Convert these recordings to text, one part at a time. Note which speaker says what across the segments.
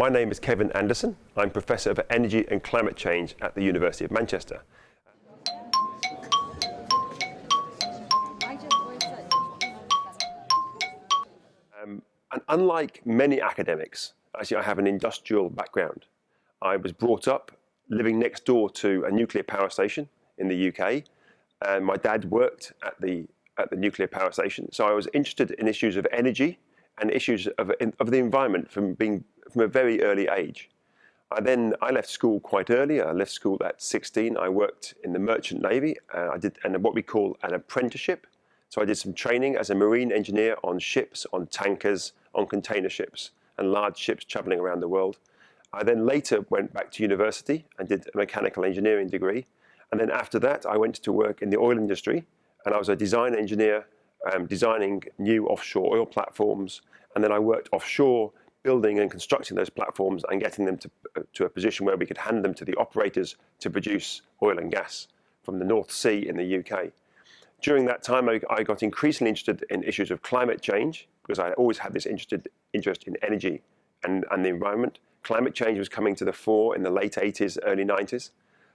Speaker 1: My name is Kevin Anderson. I'm Professor of Energy and Climate Change at the University of Manchester. Um, and unlike many academics, actually I have an industrial background. I was brought up living next door to a nuclear power station in the UK, and my dad worked at the, at the nuclear power station. So I was interested in issues of energy and issues of, of the environment from being from a very early age. I then I left school quite early. I left school at 16. I worked in the merchant navy. Uh, I did and what we call an apprenticeship. So I did some training as a marine engineer on ships, on tankers, on container ships, and large ships traveling around the world. I then later went back to university and did a mechanical engineering degree. And then after that, I went to work in the oil industry, and I was a design engineer um, designing new offshore oil platforms. And then I worked offshore building and constructing those platforms and getting them to, uh, to a position where we could hand them to the operators to produce oil and gas from the North Sea in the UK. During that time, I, I got increasingly interested in issues of climate change because I always had this interested, interest in energy and, and the environment. Climate change was coming to the fore in the late 80s, early 90s.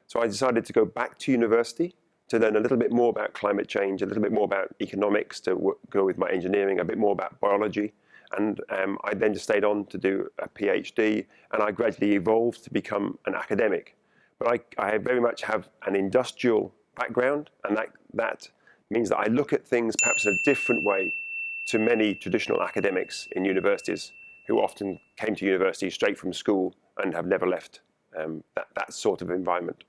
Speaker 1: So I decided to go back to university to learn a little bit more about climate change, a little bit more about economics, to go with my engineering, a bit more about biology, and um, I then just stayed on to do a PhD, and I gradually evolved to become an academic. But I, I very much have an industrial background, and that, that means that I look at things perhaps in a different way to many traditional academics in universities who often came to university straight from school and have never left um, that, that sort of environment.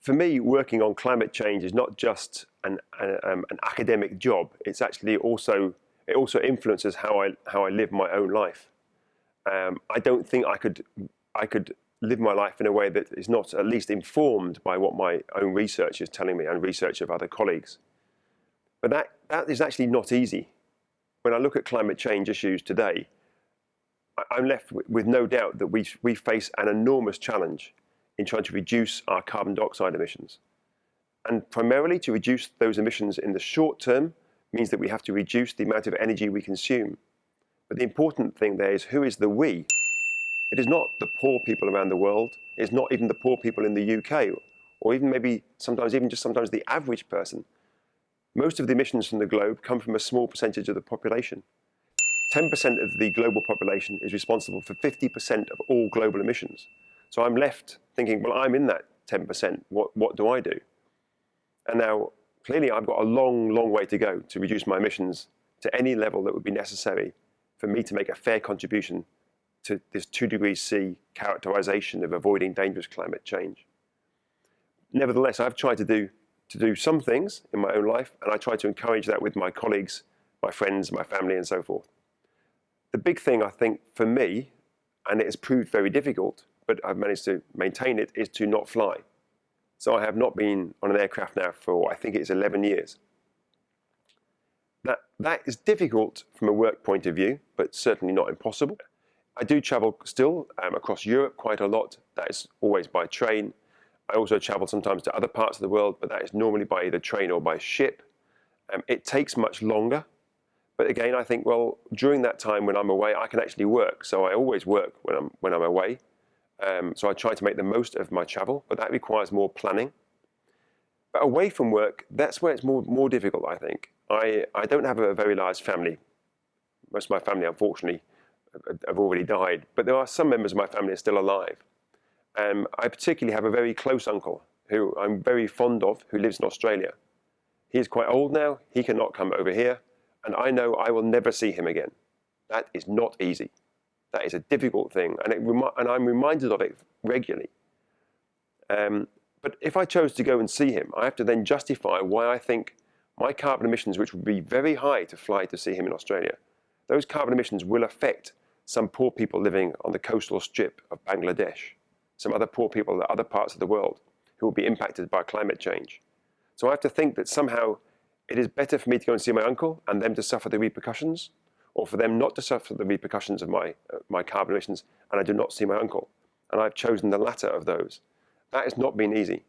Speaker 1: For me, working on climate change is not just an, um, an, academic job. It's actually also, it also influences how I, how I live my own life. Um, I don't think I could, I could live my life in a way that is not at least informed by what my own research is telling me and research of other colleagues. But that, that is actually not easy. When I look at climate change issues today, I'm left with no doubt that we, we face an enormous challenge in trying to reduce our carbon dioxide emissions. And primarily to reduce those emissions in the short term means that we have to reduce the amount of energy we consume. But the important thing there is who is the we? It is not the poor people around the world. It's not even the poor people in the UK, or even maybe sometimes even just sometimes the average person. Most of the emissions from the globe come from a small percentage of the population. 10% of the global population is responsible for 50% of all global emissions. So I'm left thinking, well, I'm in that 10%. What, what do I do? And now, clearly, I've got a long, long way to go to reduce my emissions to any level that would be necessary for me to make a fair contribution to this 2 degrees C characterization of avoiding dangerous climate change. Nevertheless, I've tried to do, to do some things in my own life, and I try to encourage that with my colleagues, my friends, my family, and so forth. The big thing, I think, for me, and it has proved very difficult, but I've managed to maintain it, is to not fly. So I have not been on an aircraft now for, I think it's 11 years. That, that is difficult from a work point of view, but certainly not impossible. I do travel still um, across Europe quite a lot. That is always by train. I also travel sometimes to other parts of the world, but that is normally by either train or by ship. Um, it takes much longer. But again, I think, well, during that time when I'm away, I can actually work. So I always work when I'm, when I'm away. Um, so I try to make the most of my travel, but that requires more planning. But away from work, that's where it's more, more difficult, I think. I, I don't have a very large family. Most of my family, unfortunately, have already died, but there are some members of my family are still alive. Um, I particularly have a very close uncle who I'm very fond of, who lives in Australia. He is quite old now, he cannot come over here, and I know I will never see him again. That is not easy. That is a difficult thing, and, and I'm reminded of it regularly. Um, but if I chose to go and see him, I have to then justify why I think my carbon emissions, which would be very high to fly to see him in Australia, those carbon emissions will affect some poor people living on the coastal strip of Bangladesh, some other poor people in other parts of the world who will be impacted by climate change. So I have to think that somehow it is better for me to go and see my uncle and them to suffer the repercussions or for them not to suffer the repercussions of my, uh, my carbon emissions, and I do not see my uncle. And I've chosen the latter of those. That has not been easy.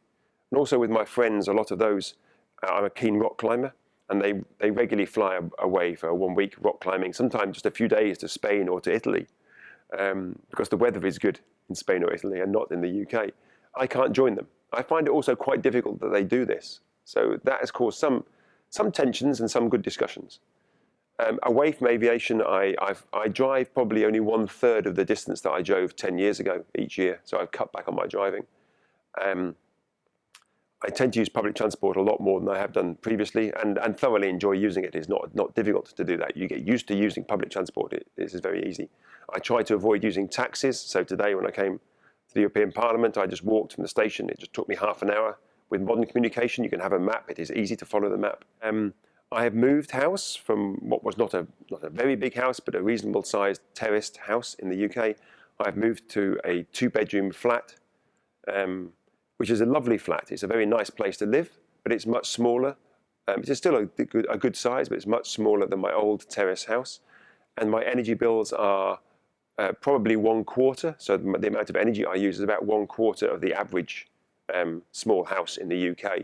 Speaker 1: And also with my friends, a lot of those I'm a keen rock climber, and they, they regularly fly away for one week rock climbing, sometimes just a few days to Spain or to Italy, um, because the weather is good in Spain or Italy and not in the UK. I can't join them. I find it also quite difficult that they do this. So that has caused some, some tensions and some good discussions. Um, away from aviation, I, I've, i drive probably only one third of the distance that I drove 10 years ago each year. So I've cut back on my driving. Um, I tend to use public transport a lot more than I have done previously and, and thoroughly enjoy using it. It's not, not difficult to do that. You get used to using public transport. It, this is very easy. I try to avoid using taxis. So today when I came to the European Parliament, I just walked from the station. It just took me half an hour. With modern communication, you can have a map. It is easy to follow the map. Um, I have moved house from what was not a, not a very big house, but a reasonable sized terraced house in the UK. I've moved to a two bedroom flat, um, which is a lovely flat. It's a very nice place to live, but it's much smaller. Um, it's still a good, a good size, but it's much smaller than my old terrace house. And my energy bills are uh, probably one quarter. So the amount of energy I use is about one quarter of the average um, small house in the UK.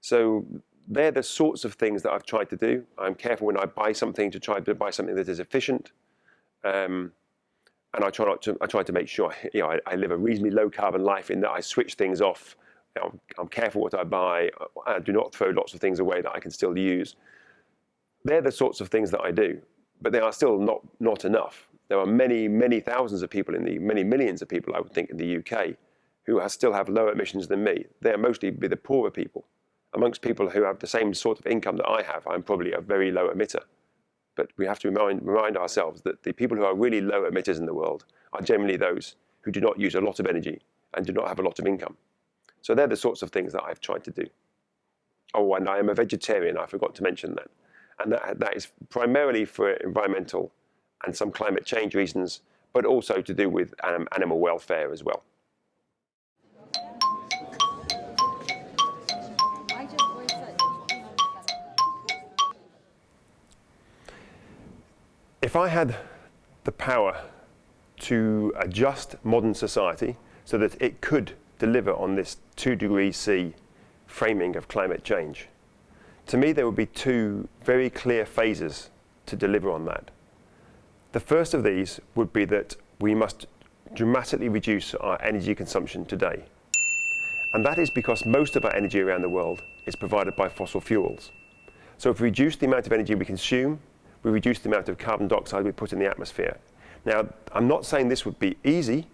Speaker 1: So they're the sorts of things that I've tried to do. I'm careful when I buy something to try to buy something that is efficient. Um, and I try not to, I try to make sure you know, I, I, live a reasonably low carbon life in that I switch things off. Know, I'm careful what I buy. I do not throw lots of things away that I can still use. They're the sorts of things that I do, but they are still not, not enough. There are many, many thousands of people in the, many millions of people, I would think, in the UK who have, still have lower emissions than me. They are mostly be the poorer people amongst people who have the same sort of income that I have, I'm probably a very low emitter. But we have to remind, remind ourselves that the people who are really low emitters in the world are generally those who do not use a lot of energy and do not have a lot of income. So they're the sorts of things that I've tried to do. Oh, and I am a vegetarian, I forgot to mention that. And that, that is primarily for environmental and some climate change reasons, but also to do with um, animal welfare as well. If I had the power to adjust modern society so that it could deliver on this 2 degrees C framing of climate change, to me there would be two very clear phases to deliver on that. The first of these would be that we must dramatically reduce our energy consumption today. And that is because most of our energy around the world is provided by fossil fuels. So if we reduce the amount of energy we consume, we reduce the amount of carbon dioxide we put in the atmosphere. Now, I'm not saying this would be easy,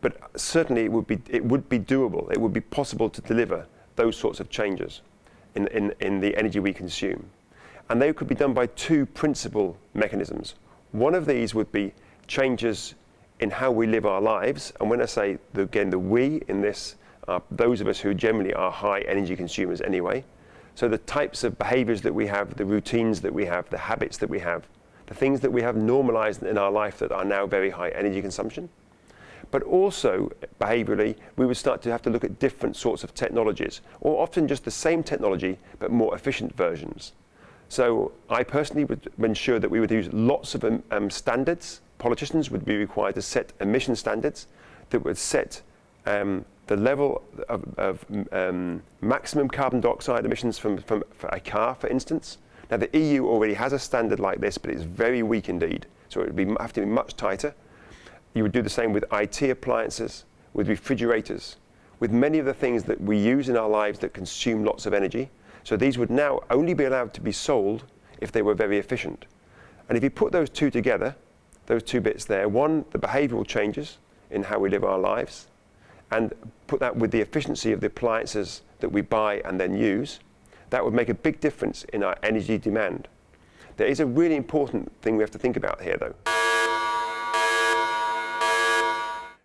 Speaker 1: but certainly it would be, it would be doable. It would be possible to deliver those sorts of changes in, in, in the energy we consume. And they could be done by two principal mechanisms. One of these would be changes in how we live our lives. And when I say, the, again, the we in this, are those of us who generally are high energy consumers anyway. So the types of behaviors that we have, the routines that we have, the habits that we have, the things that we have normalized in our life that are now very high energy consumption. But also, behaviorally, we would start to have to look at different sorts of technologies, or often just the same technology, but more efficient versions. So I personally would ensure that we would use lots of um, um standards. Politicians would be required to set emission standards that would set um, the level of, of um, maximum carbon dioxide emissions from, from a car, for instance. Now, the EU already has a standard like this, but it's very weak indeed. So it would be, have to be much tighter. You would do the same with IT appliances, with refrigerators, with many of the things that we use in our lives that consume lots of energy. So these would now only be allowed to be sold if they were very efficient. And if you put those two together, those two bits there, one, the behavioral changes in how we live our lives, and put that with the efficiency of the appliances that we buy and then use, that would make a big difference in our energy demand. There is a really important thing we have to think about here though.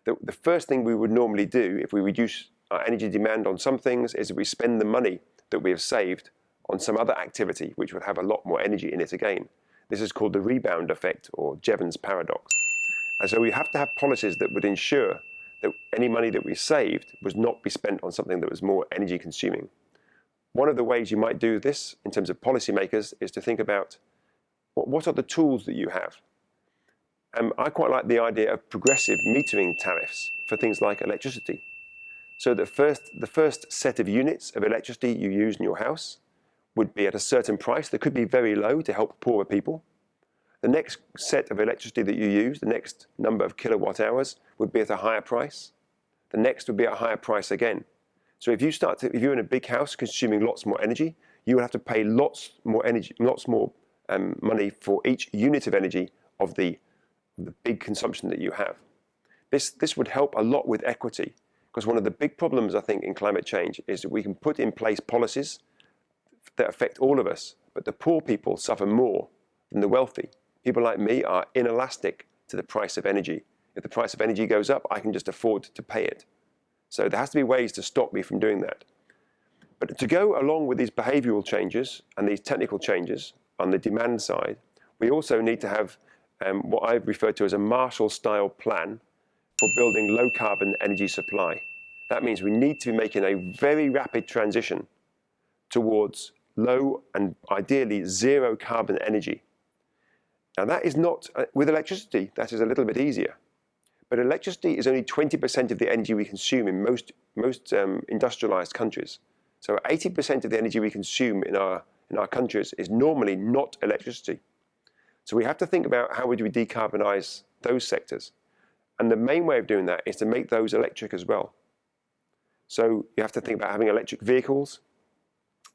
Speaker 1: The, the first thing we would normally do if we reduce our energy demand on some things is we spend the money that we have saved on some other activity which would have a lot more energy in it again. This is called the rebound effect or Jevons paradox. And so we have to have policies that would ensure that any money that we saved was not be spent on something that was more energy consuming. One of the ways you might do this in terms of policymakers is to think about what, are the tools that you have? Um, I quite like the idea of progressive metering tariffs for things like electricity. So the first, the first set of units of electricity you use in your house would be at a certain price that could be very low to help poorer people. The next set of electricity that you use, the next number of kilowatt hours, would be at a higher price. The next would be at a higher price again. So if you start to, if you're in a big house consuming lots more energy, you would have to pay lots more energy, lots more um, money for each unit of energy of the, the big consumption that you have. This, this would help a lot with equity because one of the big problems, I think, in climate change is that we can put in place policies that affect all of us, but the poor people suffer more than the wealthy. People like me are inelastic to the price of energy. If the price of energy goes up, I can just afford to pay it. So there has to be ways to stop me from doing that. But to go along with these behavioral changes and these technical changes on the demand side, we also need to have um, what I've referred to as a Marshall-style plan for building low carbon energy supply. That means we need to be making a very rapid transition towards low and ideally zero carbon energy. Now that is not, uh, with electricity, that is a little bit easier. But electricity is only 20% of the energy we consume in most, most um, industrialized countries. So 80% of the energy we consume in our, in our countries is normally not electricity. So we have to think about how would we decarbonize those sectors. And the main way of doing that is to make those electric as well. So you have to think about having electric vehicles,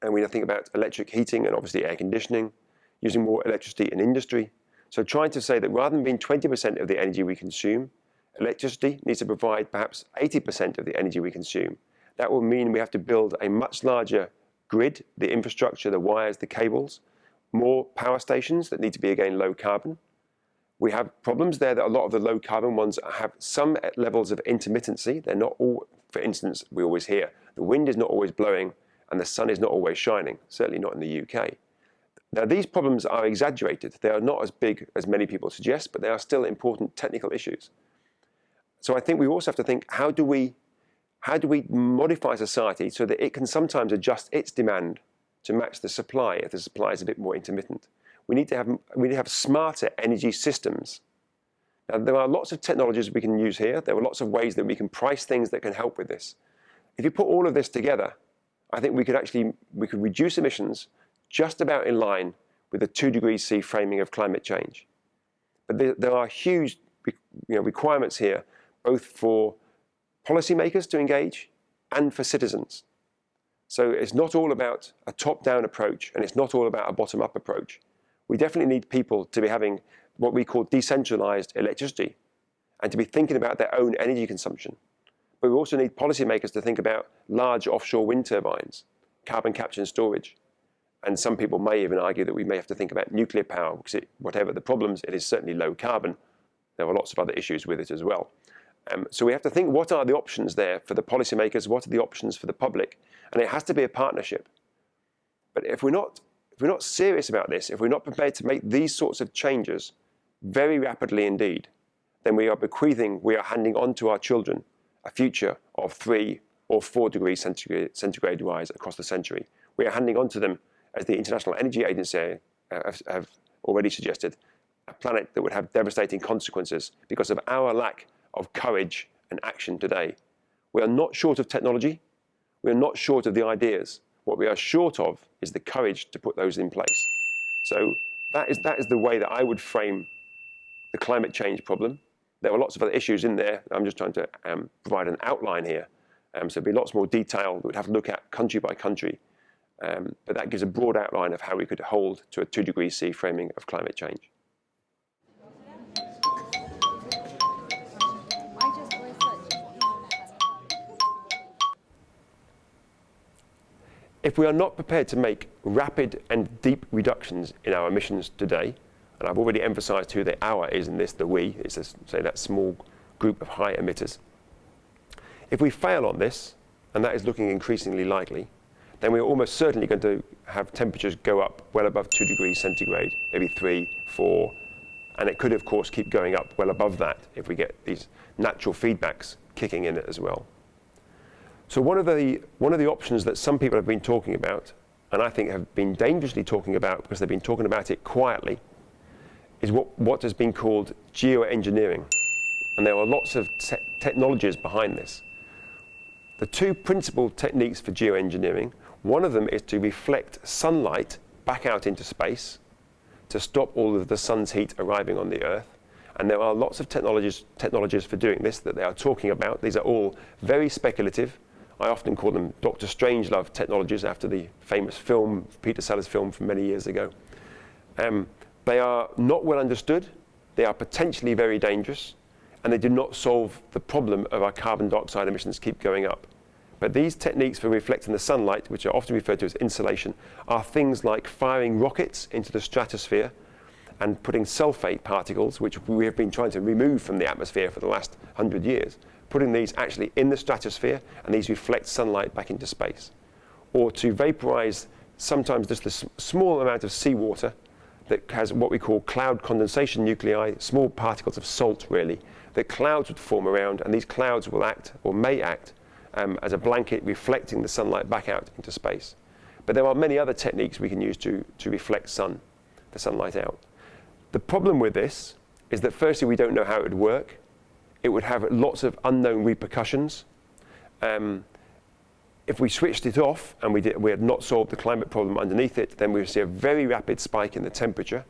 Speaker 1: and we have to think about electric heating and obviously air conditioning, using more electricity in industry. So trying to say that rather than being 20% of the energy we consume, electricity needs to provide perhaps 80% of the energy we consume. That will mean we have to build a much larger grid, the infrastructure, the wires, the cables, more power stations that need to be again low carbon, we have problems there that a lot of the low carbon ones have some levels of intermittency. They're not all, for instance, we always hear the wind is not always blowing and the sun is not always shining, certainly not in the UK. Now these problems are exaggerated. They are not as big as many people suggest, but they are still important technical issues. So I think we also have to think, how do we, how do we modify society so that it can sometimes adjust its demand to match the supply if the supply is a bit more intermittent? we need to have, we need to have smarter energy systems. Now, there are lots of technologies we can use here. There are lots of ways that we can price things that can help with this. If you put all of this together, I think we could actually we could reduce emissions just about in line with the two degrees C framing of climate change. But there, there are huge you know, requirements here, both for policymakers to engage and for citizens. So it's not all about a top-down approach and it's not all about a bottom-up approach we definitely need people to be having what we call decentralized electricity and to be thinking about their own energy consumption. But we also need policymakers to think about large offshore wind turbines, carbon capture and storage. And some people may even argue that we may have to think about nuclear power because it, whatever the problems, it is certainly low carbon. There are lots of other issues with it as well. Um, so we have to think what are the options there for the policymakers, what are the options for the public? And it has to be a partnership. But if we're not if we're not serious about this, if we're not prepared to make these sorts of changes very rapidly indeed, then we are bequeathing, we are handing on to our children a future of three or four degrees centigrade, centigrade rise across the century. We are handing on to them, as the International Energy Agency uh, have, have already suggested, a planet that would have devastating consequences because of our lack of courage and action today. We are not short of technology. We are not short of the ideas. What we are short of is the courage to put those in place. So that is, that is the way that I would frame the climate change problem. There are lots of other issues in there. I'm just trying to um, provide an outline here. Um, so there'd be lots more detail that we'd have to look at country by country. Um, but that gives a broad outline of how we could hold to a two degrees C framing of climate change. If we are not prepared to make rapid and deep reductions in our emissions today, and I've already emphasized who the our is in this, the we, it's a, say that small group of high emitters. If we fail on this, and that is looking increasingly likely, then we're almost certainly going to have temperatures go up well above 2 degrees centigrade, maybe 3, 4, and it could, of course, keep going up well above that if we get these natural feedbacks kicking in as well. So one of the one of the options that some people have been talking about, and I think have been dangerously talking about because they've been talking about it quietly, is what what has been called geoengineering, and there are lots of te technologies behind this. the two principal techniques for geoengineering, one of them is to reflect sunlight back out into space to stop all of the sun's heat arriving on the Earth. And there are lots of technologies, technologies for doing this that they are talking about. These are all very speculative. I often call them Dr. Strangelove technologies after the famous film, Peter Sellers film from many years ago. Um, they are not well understood. They are potentially very dangerous. And they do not solve the problem of our carbon dioxide emissions keep going up. But these techniques for reflecting the sunlight, which are often referred to as insulation, are things like firing rockets into the stratosphere and putting sulfate particles, which we have been trying to remove from the atmosphere for the last 100 years, putting these actually in the stratosphere, and these reflect sunlight back into space. Or to vaporize sometimes just a small amount of seawater that has what we call cloud condensation nuclei, small particles of salt really, that clouds would form around, and these clouds will act, or may act, um, as a blanket reflecting the sunlight back out into space. But there are many other techniques we can use to, to reflect sun, the sunlight out. The problem with this is that firstly, we don't know how it would work. It would have lots of unknown repercussions. Um, if we switched it off and we, did, we had not solved the climate problem underneath it, then we would see a very rapid spike in the temperature.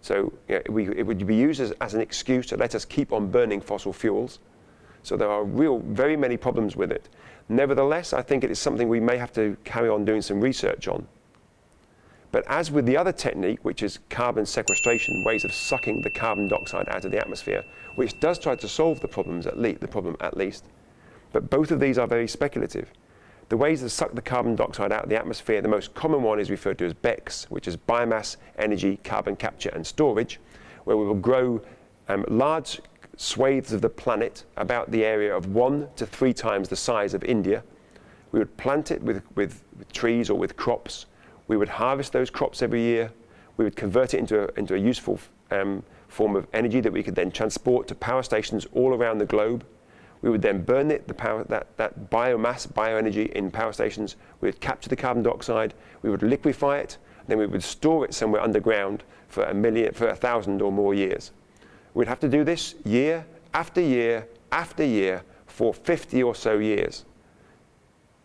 Speaker 1: So you know, we, it would be used as, as an excuse to let us keep on burning fossil fuels. So there are real, very many problems with it. Nevertheless, I think it is something we may have to carry on doing some research on. But as with the other technique, which is carbon sequestration, ways of sucking the carbon dioxide out of the atmosphere, which does try to solve the problems at least, the problem at least, but both of these are very speculative. The ways to suck the carbon dioxide out of the atmosphere, the most common one is referred to as BECCS, which is biomass, energy, carbon capture and storage, where we will grow um, large swathes of the planet about the area of one to three times the size of India. We would plant it with, with, with trees or with crops. We would harvest those crops every year. We would convert it into a, into a useful um, form of energy that we could then transport to power stations all around the globe. We would then burn it, the power, that, that biomass, bioenergy in power stations. We would capture the carbon dioxide. We would liquefy it. Then we would store it somewhere underground for a million, for a thousand or more years. We'd have to do this year after year after year for 50 or so years.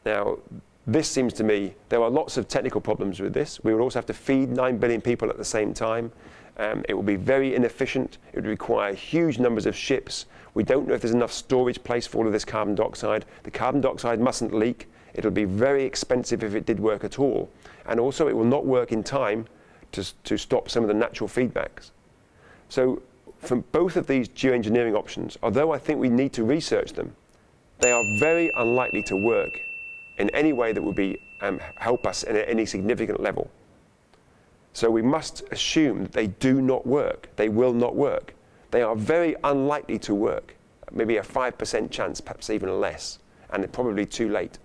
Speaker 1: Now, this seems to me, there are lots of technical problems with this. We would also have to feed 9 billion people at the same time. Um, it would be very inefficient. It would require huge numbers of ships. We don't know if there's enough storage place for all of this carbon dioxide. The carbon dioxide mustn't leak. It'll be very expensive if it did work at all. And also, it will not work in time to, to stop some of the natural feedbacks. So from both of these geoengineering options, although I think we need to research them, they are very unlikely to work in any way that would be, um, help us in any significant level. So we must assume that they do not work. They will not work. They are very unlikely to work. Maybe a 5% chance, perhaps even less, and probably too late.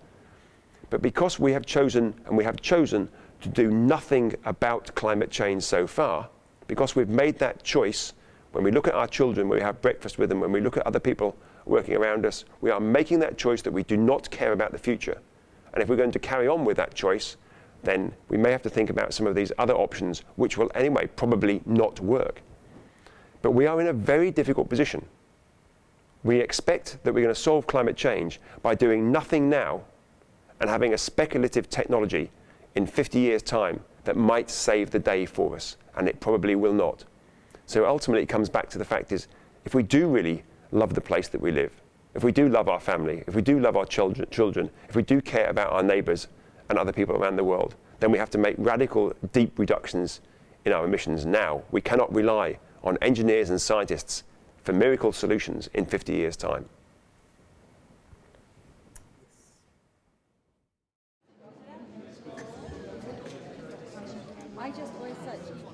Speaker 1: But because we have chosen, and we have chosen to do nothing about climate change so far, because we've made that choice when we look at our children, when we have breakfast with them, when we look at other people working around us, we are making that choice that we do not care about the future. And if we're going to carry on with that choice, then we may have to think about some of these other options, which will anyway probably not work. But we are in a very difficult position. We expect that we're going to solve climate change by doing nothing now and having a speculative technology in 50 years' time that might save the day for us, and it probably will not. So ultimately it comes back to the fact is, if we do really love the place that we live, if we do love our family, if we do love our children, children if we do care about our neighbours and other people around the world, then we have to make radical, deep reductions in our emissions now. We cannot rely on engineers and scientists for miracle solutions in 50 years' time. I just such